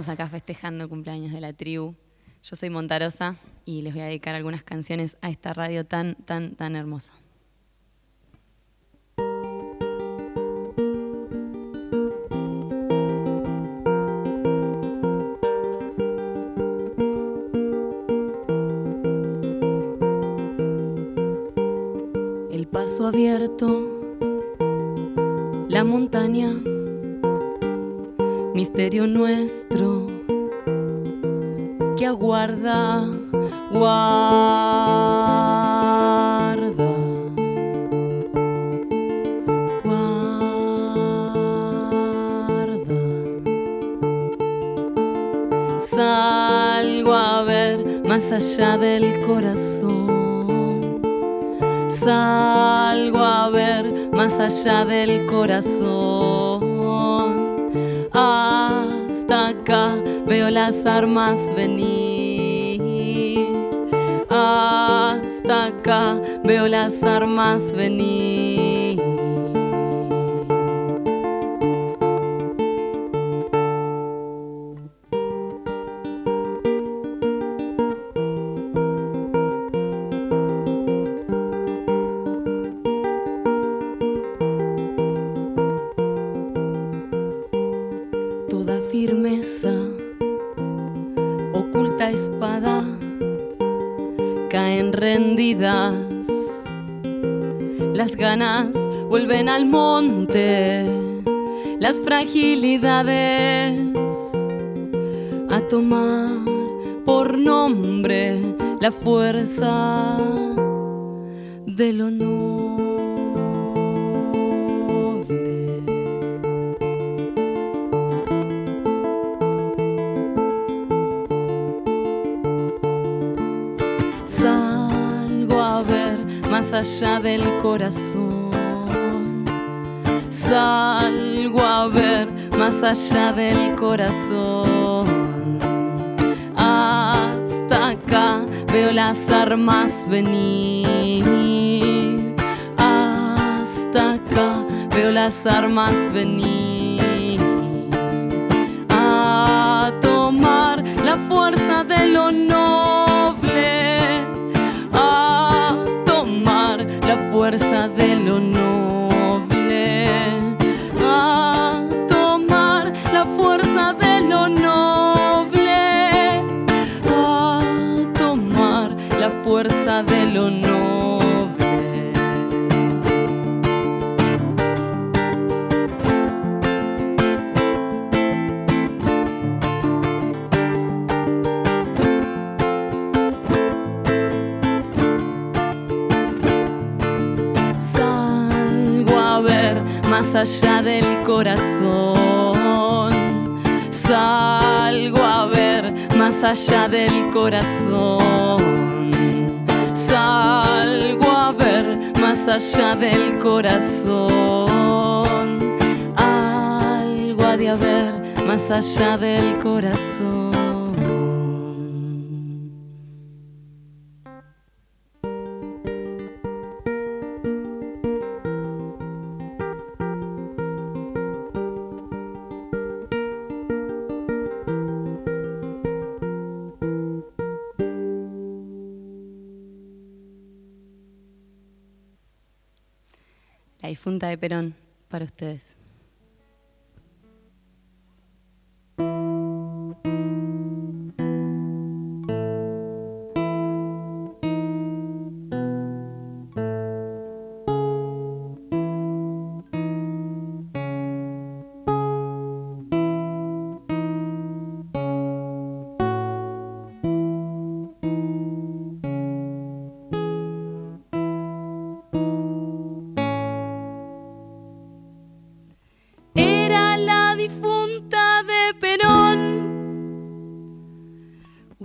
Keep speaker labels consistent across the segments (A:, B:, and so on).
A: estamos acá festejando el cumpleaños de la tribu. Yo soy Montarosa y les voy a dedicar algunas canciones a esta radio tan, tan, tan hermosa. El paso abierto, la montaña misterio nuestro que aguarda, guarda, guarda. Salgo a ver más allá del corazón. Salgo a ver más allá del corazón veo las armas venir. Hasta acá veo las armas venir. Espada, caen rendidas. Las ganas vuelven al monte, las fragilidades a tomar por nombre la fuerza de lo más allá del corazón. Salgo a ver más allá del corazón. Hasta acá veo las armas venir. Hasta acá veo las armas venir. A tomar la fuerza de lo fuerza de lo más allá del corazón. Salgo a ver más allá del corazón. Salgo a ver más allá del corazón. Algo ha de haber más allá del corazón. Difunta de Perón para ustedes.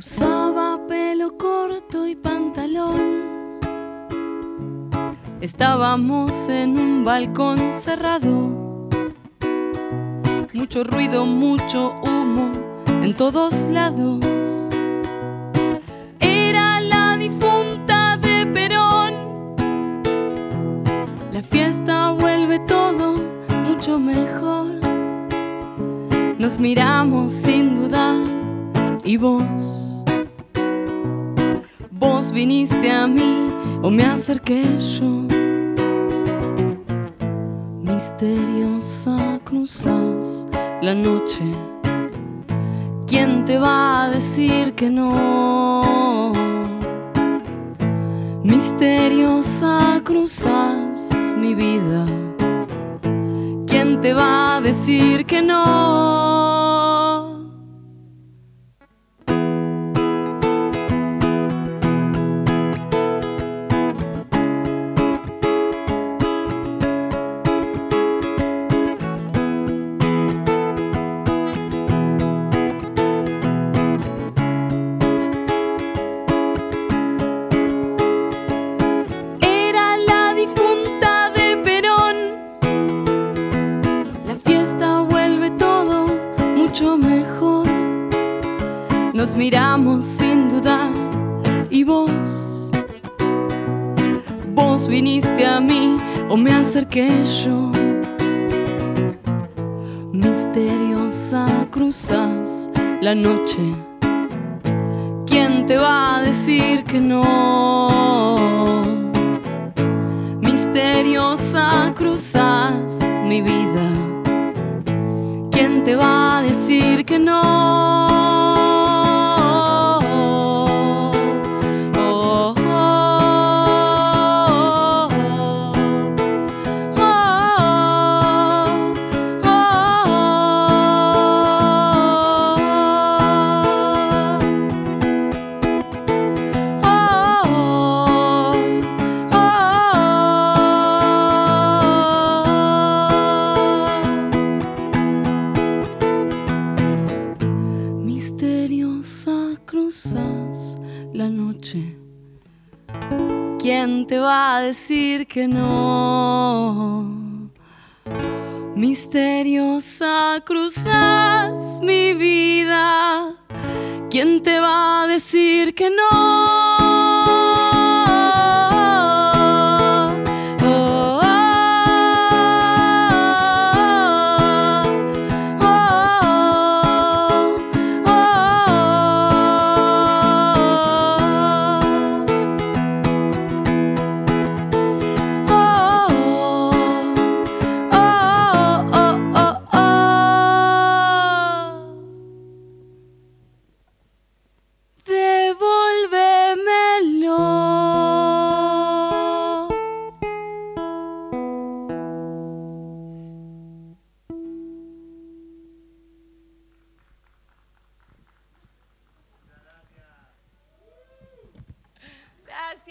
A: Usaba pelo corto y pantalón. Estábamos en un balcón cerrado. Mucho ruido, mucho humo en todos lados. Era la difunta de Perón. La fiesta vuelve todo mucho mejor. Nos miramos sin dudar y vos, vos viniste a mí o me acerqué yo. Misteriosa cruzas la noche. ¿Quién te va a decir que no? Misteriosa cruzas mi vida. ¿Quién te va a decir que no? Vos viniste a mí o me acerqué yo. Misteriosa cruzas la noche. ¿Quién te va a decir que no? Misteriosa cruzas mi vida. ¿Quién te va a decir que no? ¿Quién te va a decir que no? Misteriosa cruzas mi vida. ¿Quién te va a decir que no?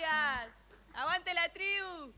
A: Gracias. Aguante la tribu.